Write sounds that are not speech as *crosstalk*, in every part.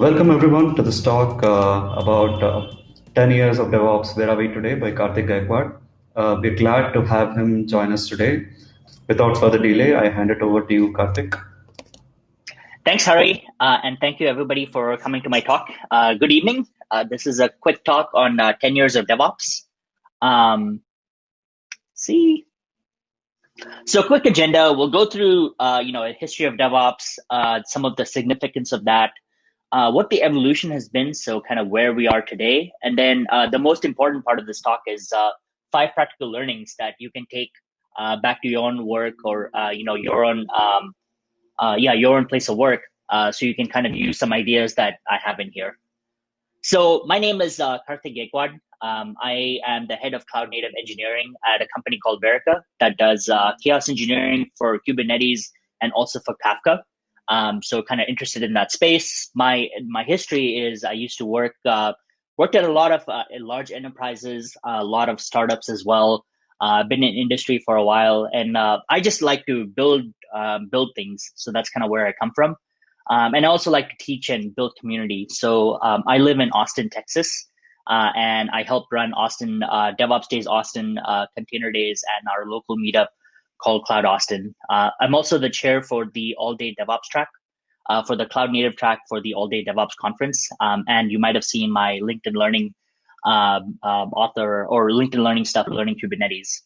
Welcome everyone to this talk uh, about uh, 10 years of DevOps, Where Are We Today by Karthik Gaikwad. Uh, we're glad to have him join us today. Without further delay, I hand it over to you, Karthik. Thanks, Hari, uh, and thank you everybody for coming to my talk. Uh, good evening. Uh, this is a quick talk on 10 years of DevOps. Um, see, so quick agenda. We'll go through, you know, a history of DevOps, some of the significance of that, uh, what the evolution has been, so kind of where we are today. And then uh, the most important part of this talk is uh, five practical learnings that you can take uh, back to your own work or uh, you know your own um, uh, yeah your own place of work, so you can kind of use some ideas that I have in here. So my name is Karthik Gaikwad. Um, I am the head of cloud native engineering at a company called Verica that does chaos engineering for Kubernetes and also for Kafka. Um, so kind of interested in that space. My my history is I used to work uh, worked at a lot of uh, large enterprises, a lot of startups as well. Uh, been in industry for a while, and uh, I just like to build um, build things. So that's kind of where I come from. Um, and I also like to teach and build community. So um, I live in Austin, Texas, uh, and I help run Austin uh, DevOps Days, Austin Container Days, and our local meetup called Cloud Austin. Uh, I'm also the chair for the All Day DevOps track, uh, for the Cloud Native track for the All Day DevOps conference. Um, and you might have seen my LinkedIn Learning um, um, author or LinkedIn Learning stuff, Learning Kubernetes.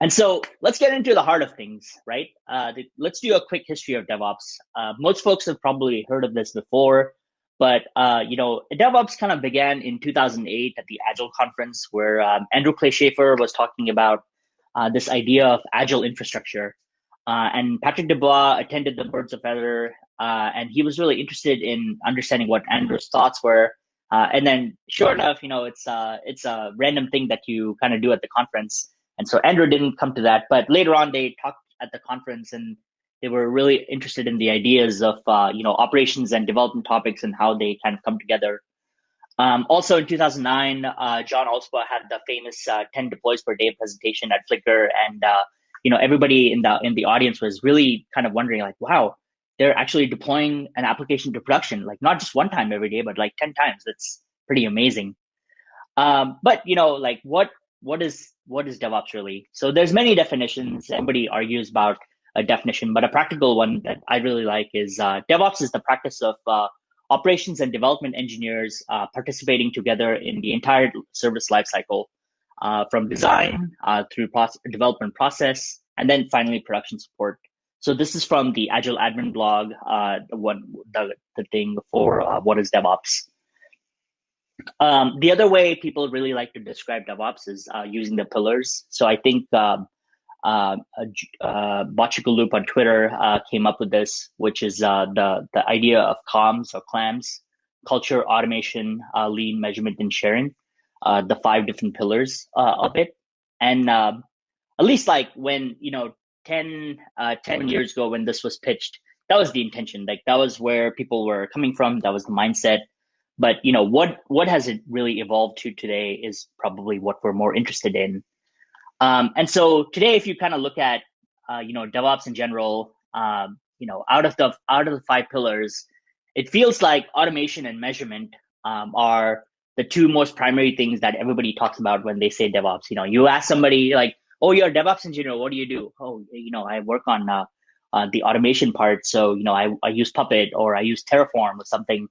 And so let's get into the heart of things, right? Uh, the, let's do a quick history of DevOps. Uh, most folks have probably heard of this before, but uh, you know, DevOps kind of began in 2008 at the Agile conference, where um, Andrew Clay Shafer was talking about this idea of agile infrastructure. Uh, and Patrick Debois attended the Birds of Feather, uh, and he was really interested in understanding what Andrew's thoughts were. Uh, and then, sure enough, you know, it's uh, it's a random thing that you kind of do at the conference. And so Andrew didn't come to that, but later on they talked at the conference and they were really interested in the ideas of uh, you know operations and development topics and how they kind of come together. Um, also in 2009, uh, John Allspaw had the famous uh, 10 deploys per day presentation at Flickr, and uh, you know everybody in the in the audience was really kind of wondering, like, wow, they're actually deploying an application to production, like not just one time every day, but like 10 times. That's pretty amazing. Um, but you know, like what what is what is DevOps really? So there's many definitions. Everybody argues about a definition, but a practical one that I really like is uh, DevOps is the practice of uh, operations and development engineers uh, participating together in the entire service lifecycle, uh, from design uh, through development process, and then finally production support. So this is from the Agile Admin blog, uh, the one the, the thing for uh, what is DevOps. Um, the other way people really like to describe DevOps is uh, using the pillars. So I think um, uh, uh, Loop on Twitter uh, came up with this, which is uh, the the idea of COMS or CLAMS, culture, automation, uh, lean, measurement, and sharing, uh, the five different pillars uh, of it. And uh, at least like when you know 10, uh, 10 years ago when this was pitched, that was the intention. Like that was where people were coming from. That was the mindset. But you know what what has it really evolved to today is probably what we're more interested in. Um, and so today, if you kind of look at, uh, you know, DevOps in general, um, you know, out of the out of the five pillars, it feels like automation and measurement um, are the two most primary things that everybody talks about when they say DevOps. You know, you ask somebody like, "Oh, you're a DevOps engineer. What do you do?" "Oh, you know, I work on uh, uh, the automation part. So, you know, I, I use Puppet or I use Terraform or something."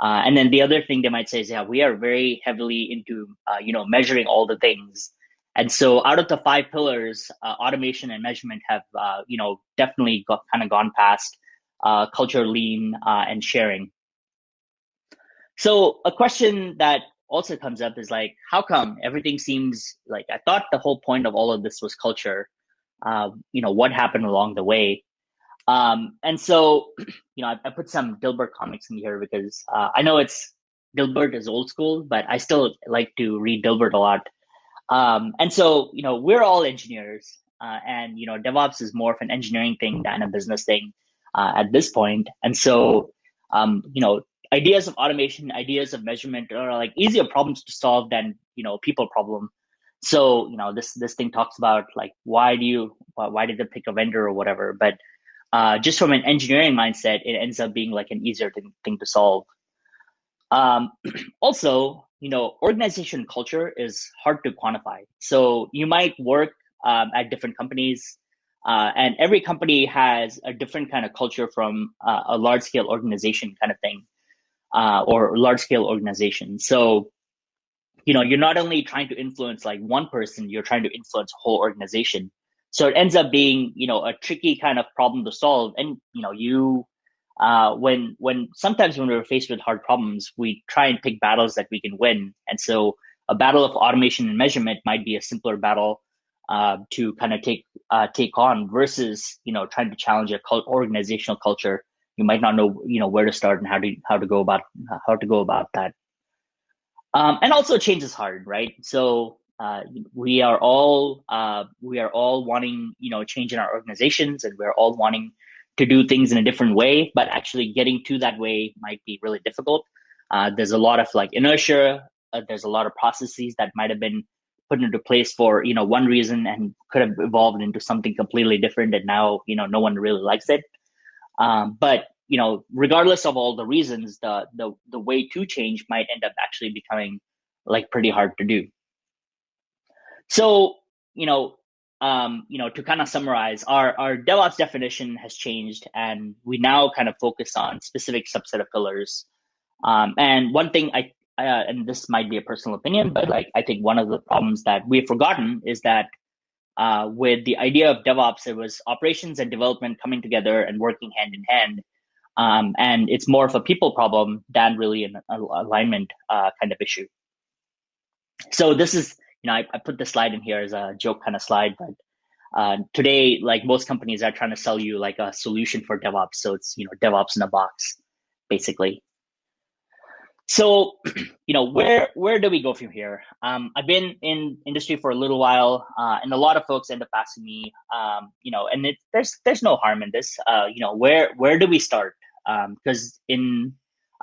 Uh, and then the other thing they might say is, "Yeah, we are very heavily into uh, you know measuring all the things." And so out of the five pillars, uh, automation and measurement have, uh, you know, definitely got, kind of gone past uh, culture, lean, uh, and sharing. So a question that also comes up is like, how come everything seems like I thought the whole point of all of this was culture? Uh, you know, what happened along the way? Um, and so, *clears throat* you know, I, I, put some Dilbert comics in here because uh, I know it's Dilbert is old school, but I still like to read Dilbert a lot. Um, and so, you know, we're all engineers, uh, and you know, DevOps is more of an engineering thing than a business thing uh, at this point. And so, um, you know, ideas of automation, ideas of measurement are like easier problems to solve than you know people problem. So, you know, this this thing talks about like why do you why did they pick a vendor or whatever, but uh, just from an engineering mindset, it ends up being like an easier thing, thing to solve. Um, *clears throat* also, you know, organization culture is hard to quantify. So you might work um, at different companies, uh, and every company has a different kind of culture from uh, a large scale organization kind of thing, uh, or large scale organization. So, you know, you're not only trying to influence like one person, you're trying to influence a whole organization. So it ends up being, you know, a tricky kind of problem to solve. And, you know, you, uh, when, when sometimes when we're faced with hard problems, we try and pick battles that we can win. And so a battle of automation and measurement might be a simpler battle uh, to kind of take uh, take on versus you know trying to challenge a cult- organizational culture. You might not know you know where to start and how to how to go about how to go about that. Um, and also change is hard, right? So uh, we are all uh, we are all wanting you know change in our organizations, and we're all wanting to do things in a different way. But actually, getting to that way might be really difficult. Uh, there's a lot of like inertia. Uh, there's a lot of processes that might have been put into place for you know one reason and could have evolved into something completely different, and now you know no one really likes it. Um, but you know, regardless of all the reasons, the the the way to change might end up actually becoming like pretty hard to do. So, you know, um, you know, to kind of summarize, our our DevOps definition has changed, and we now kind of focus on specific subset of pillars. Um, and one thing I, uh, and this might be a personal opinion, but like I think one of the problems that we've forgotten is that uh, with the idea of DevOps, it was operations and development coming together and working hand in hand. Um, and it's more of a people problem than really an alignment uh, kind of issue. So this is, you know, I, I, put this slide in here as a joke kind of slide, but uh, today, like most companies are trying to sell you like a solution for DevOps. So it's, you know, DevOps in a box, basically. So, *clears throat* you know, where where do we go from here? Um, I've been in industry for a little while, uh, and a lot of folks end up asking me, um, you know, and it, there's there's no harm in this. Uh, you know, where where do we start? Because um, in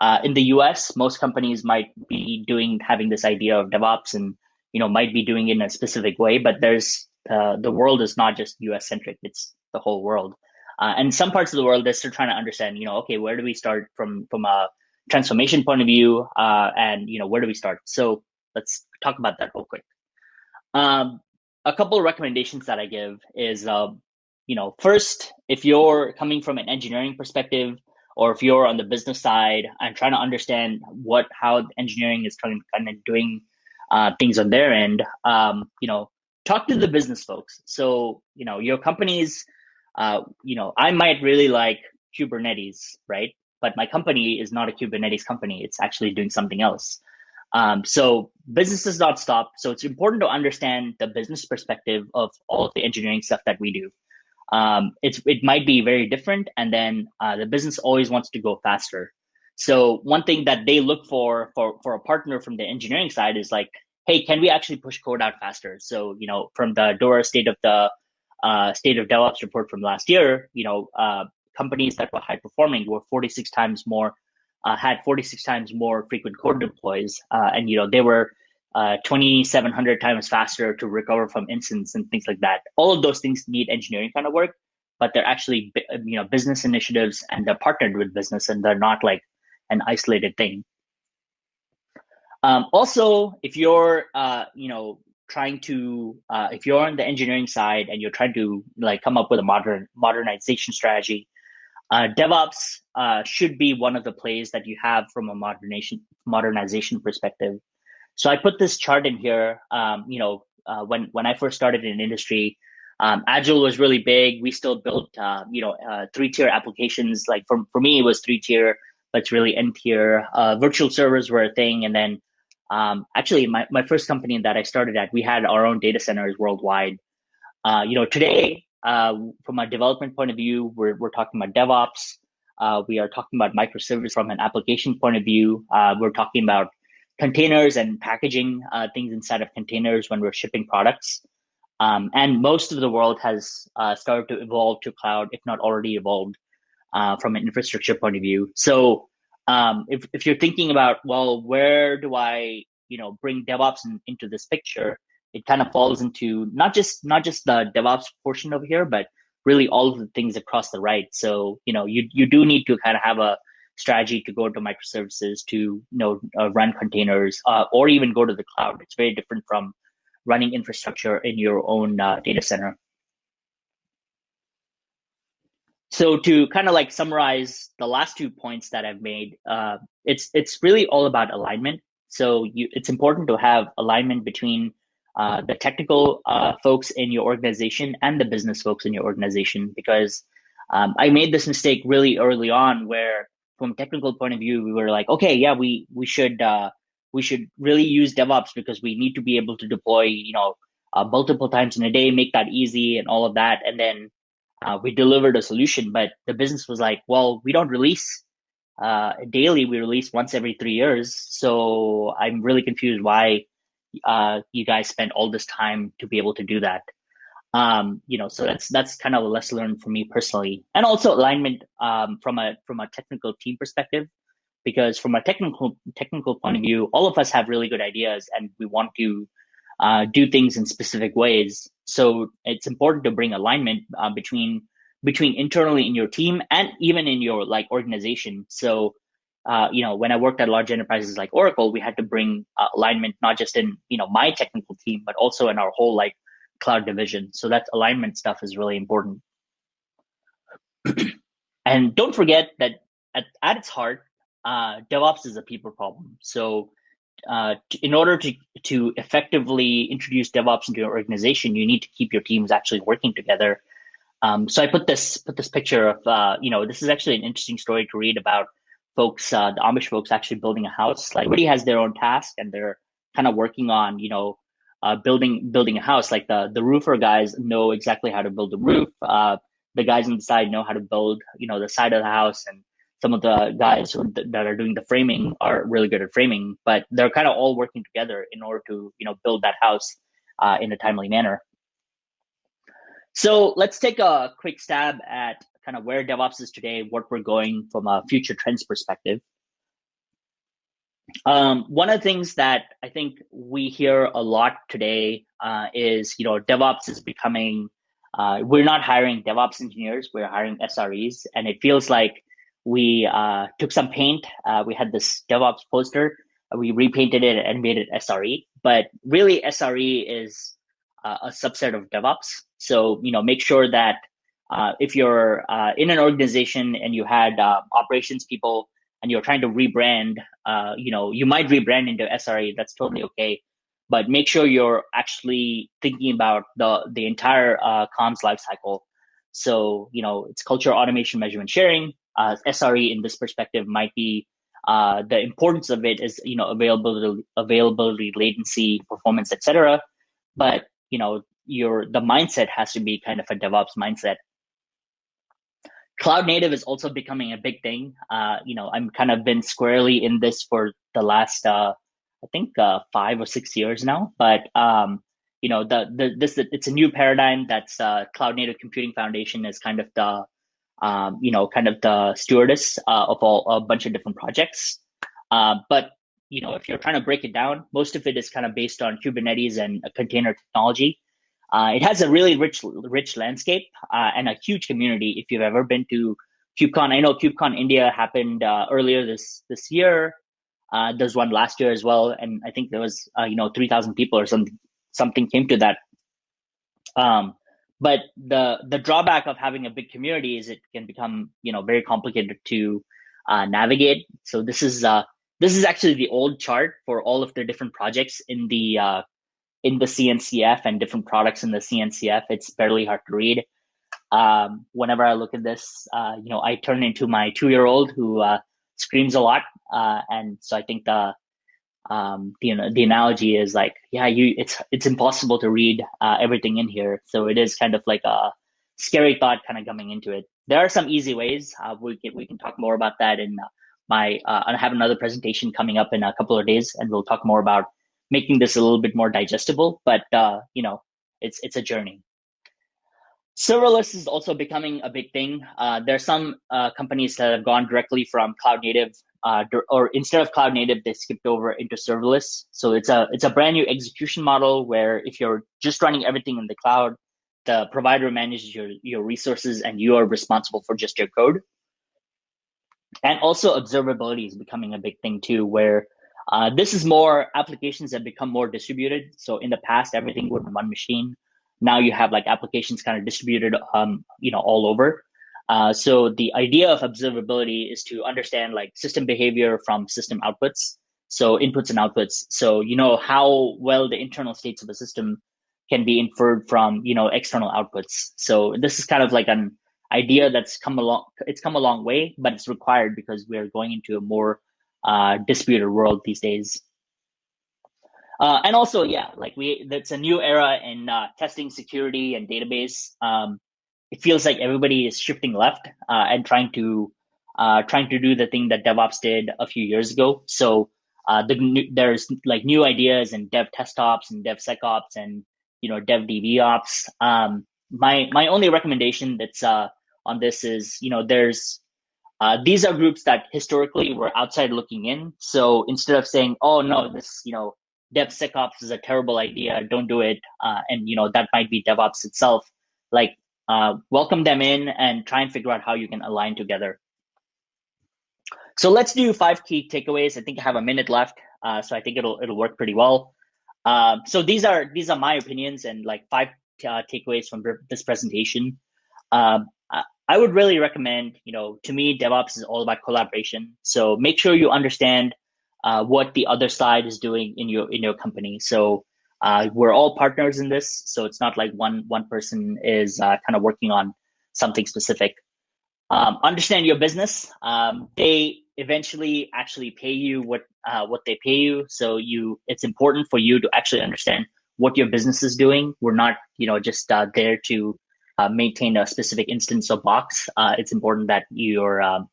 uh, in the U.S., most companies might be doing having this idea of DevOps, and you know, might be doing it in a specific way. But there's uh, the world is not just U.S. centric; it's the whole world. Uh, and some parts of the world, they're still trying to understand. You know, okay, where do we start from from a transformation point of view, uh, and you know where do we start? So let's talk about that real quick. Um, a couple of recommendations that I give is, uh, you know, first, if you're coming from an engineering perspective, or if you're on the business side and trying to understand what how engineering is kind of doing uh, things on their end, um, you know, talk to the business folks. So you know, your companies, uh, you know, I might really like Kubernetes, right? but my company is not a Kubernetes company. It's actually doing something else. Um, so business does not stop. So it's important to understand the business perspective of all of the engineering stuff that we do. Um, it's it might be very different, and then uh, the business always wants to go faster. So one thing that they look for for for a partner from the engineering side is like, hey, can we actually push code out faster? So you know, from the DORA state of the uh, state of DevOps report from last year, you know, uh, companies that were high performing were 46 times more uh, had 46 times more frequent code deploys uh, and you know they were uh, 2700 times faster to recover from incidents and things like that all of those things need engineering kind of work but they're actually you know business initiatives and they're partnered with business and they're not like an isolated thing um, also if you're uh, you know trying to uh, if you're on the engineering side and you're trying to like come up with a modern modernization strategy uh, DevOps uh, should be one of the plays that you have from a modernization modernization perspective. So I put this chart in here. Um, you know, uh, when when I first started in industry, um, Agile was really big. We still built, uh, you know, uh, three tier applications. Like for for me, it was three tier, it's really n tier. Uh, virtual servers were a thing, and then um, actually, my my first company that I started at, we had our own data centers worldwide. you know, today uh, from a development point of view, we're, we're talking about DevOps. Uh, we are talking about microservice from an application point of view. Uh, we're talking about containers and packaging uh, things inside of containers when we're shipping products. Um, and most of the world has uh, started to evolve to cloud, if not already evolved uh, from an infrastructure point of view. So um, if, if you're thinking about, well, where do I, you know, bring DevOps in, into this picture? it kind of falls into not just not just the DevOps portion over here, but really all of the things across the right. So you know you you do need to kind of have a strategy to go to microservices to you know uh, run containers uh, or even go to the cloud. It's very different from running infrastructure in your own uh, data center. So to kind of like summarize the last two points that I've made, uh, it's it's really all about alignment. So you, it's important to have alignment between uh, the technical uh, folks in your organization and the business folks in your organization because um, I made this mistake really early on where from technical point of view we were like okay yeah we we should uh, we should really use DevOps because we need to be able to deploy you know uh, multiple times in a day make that easy and all of that and then uh, we delivered a solution but the business was like well we don't release uh, daily we release once every three years. So i'm really confused why uh, you guys spent all this time to be able to do that. Um, you know, so that's that's kind of a lesson learned for me personally, and also alignment um, from a from a technical team perspective, because from a technical technical point of view, all of us have really good ideas, and we want to uh, do things in specific ways. So it's important to bring alignment uh, between between internally in your team and even in your like organization. So uh, you know, when I worked at large enterprises like Oracle, we had to bring uh, alignment not just in you know my technical team, but also in our whole like cloud division. So that alignment stuff is really important. *clears throat* and don't forget that at, at its heart, uh, DevOps is a people problem. So uh, in order to to effectively introduce DevOps into your organization, you need to keep your teams actually working together. Um, so I put this put this picture of uh, you know this is actually an interesting story to read about folks, uh, the Amish folks actually building a house. Like everybody has their own task and they're kind of working on, you know, uh, building building a house. Like the the roofer guys know exactly how to build a roof. Uh, the guys on the side know how to build, you know, the side of the house, and some of the guys who, that are doing the framing are really good at framing. But they're kind of all working together in order to, you know, build that house uh, in a timely manner. So let's take a quick stab at kind of where DevOps is today, what we're going from a future trends perspective. Um, one of the things that I think we hear a lot today uh, is, you know, DevOps is becoming, uh, we're not hiring DevOps engineers, we're hiring SREs. And it feels like we uh, took some paint. Uh, we had this DevOps poster, we repainted it and made it SRE. But really, SRE is uh, a subset of DevOps. So, you know, make sure that uh, if you're uh, in an organization and you had uh, operations people and you're trying to rebrand, uh, you know, you might rebrand into SRE. That's totally okay, but make sure you're actually thinking about the the entire uh, comms lifecycle. So, you know, it's culture, automation, measurement, sharing. Uh, SRE in this perspective might be the importance of it is, you know, availability, availability, latency, performance, etc. But you know, your the mindset has to be kind of a DevOps mindset cloud native is also becoming a big thing. Uh, you know, I'm kind of been squarely in this for the last, uh, I think, uh, five or six years now. But um, you know, the the this it's a new paradigm. That's uh, Cloud Native Computing Foundation is kind of the um, you know, kind of the stewardess uh, of all a bunch of different projects. Uh, but you know, if you're trying to break it down, most of it is kind of based on Kubernetes and container technology. Uh, it has a really rich, rich landscape uh, and a huge community. If you've ever been to KubeCon, I know KubeCon India happened uh, earlier this this year. Uh, there's one last year as well, and I think there was you know three thousand people or something something came to that. Um, but the the drawback of having a big community is it can become you know very complicated to uh, navigate. So this is this is actually the old chart for all of the different projects in the in the CNCF and different products in the CNCF, it's barely hard to read. Um, whenever I look at this, uh, you know, I turn into my two-year-old who uh, screams a lot, uh, and so I think the um, you know the analogy is like, yeah, you it's it's impossible to read uh, everything in here, so it is kind of like a scary thought kind of coming into it. There are some easy ways. Uh, we can we can talk more about that in my. Uh, I have another presentation coming up in a couple of days, and we'll talk more about making this a little bit more digestible. But uh, you know, it's it's a journey. Serverless is also becoming a big thing. Uh, there are some uh, companies that have gone directly from cloud native, uh, or instead of cloud native, they skipped over into serverless. So it's a it's a brand new execution model where if you're just running everything in the cloud, the provider manages your your resources and you are responsible for just your code. And also observability is becoming a big thing too, where uh, this is more applications that become more distributed. So in the past, everything would one machine. Now you have like applications kind of distributed, um, you know, all over. Uh, so the idea of observability is to understand like system behavior from system outputs. So inputs and outputs. So you know how well the internal states of a system can be inferred from you know external outputs. So this is kind of like an idea that's come along. It's come a long way, but it's required because we're going into a more uh, distributed world these days. Uh, and also, yeah, like we, that's a new era in uh, testing security and database. Um, it feels like everybody is shifting left uh, and trying to uh, trying to do the thing that DevOps did a few years ago. So uh, the there's like new ideas and Dev Test Ops and Dev SecOps and you know Dev DB Ops. Um, my my only recommendation that's uh, on this is you know there's uh, these are groups that historically were outside looking in. So instead of saying, "Oh no, this you know DevSecOps is a terrible idea, don't do it," uh, and you know that might be DevOps itself, like uh, welcome them in and try and figure out how you can align together. So let's do five key takeaways. I think I have a minute left, uh, so I think it'll it'll work pretty well. Uh, so these are these are my opinions and like five uh, takeaways from this presentation. Um, I would really recommend, you know, to me, DevOps is all about collaboration. So make sure you understand uh, what the other side is doing in your in your company. So uh, we're all partners in this. So it's not like one one person is uh, kind of working on something specific. Um, understand your business. Um, they eventually actually pay you what uh, what they pay you. So you, it's important for you to actually understand what your business is doing. We're not, you know, just uh, there to uh, maintain a specific instance of box, uh, it's important that you're, um,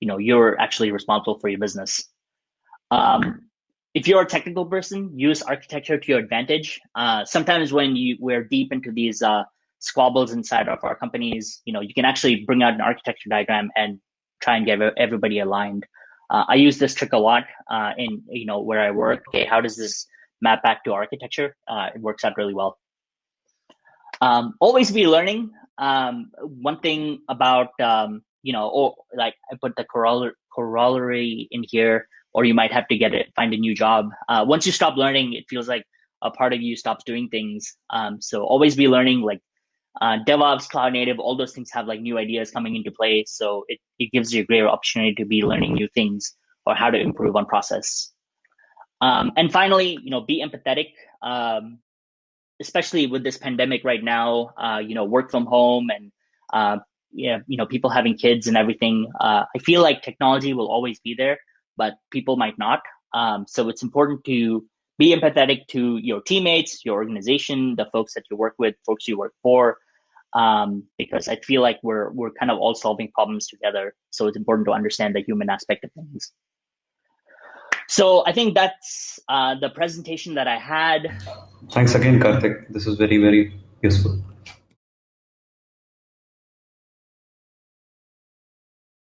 you know, you're actually responsible for your business. Um, if you're a technical person, use architecture to your advantage. Uh, sometimes when you we're deep into these uh, squabbles inside of our companies, you know, you can actually bring out an architecture diagram and try and get everybody aligned. Uh, I use this trick a lot uh, in you know where I work. Okay, how does this map back to architecture? it works out really well. Um, always be learning. Um, one thing about um, you know, or like I put the corollary in here, or you might have to get it, find a new job. Uh, once you stop learning, it feels like a part of you stops doing things. Um, so always be learning. Like uh, DevOps, cloud native, all those things have like new ideas coming into play. So it, it gives you a greater opportunity to be learning new things or how to improve on process. Um, and finally, you know, be empathetic. Um, especially with this pandemic right now, uh, you know, work from home and uh, yeah, you know, people having kids and everything. Uh, I feel like technology will always be there, but people might not. Um, so it's important to be empathetic to your teammates, your organization, the folks that you work with, folks you work for, um, because I feel like we're we're kind of all solving problems together. So it's important to understand the human aspect of things. So I think that's uh, the presentation that I had. Thanks again, Karthik. This is very, very useful.